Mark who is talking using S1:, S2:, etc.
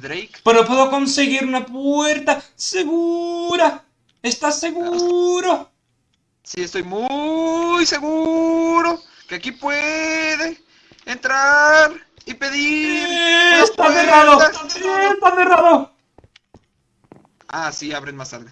S1: Drake.
S2: Pero puedo conseguir una puerta segura. ¿Estás seguro?
S1: Sí, estoy muy seguro que aquí puede entrar y pedir.
S2: ¡Está cerrado! ¡Está cerrado!
S1: Ah, sí, abren más tarde.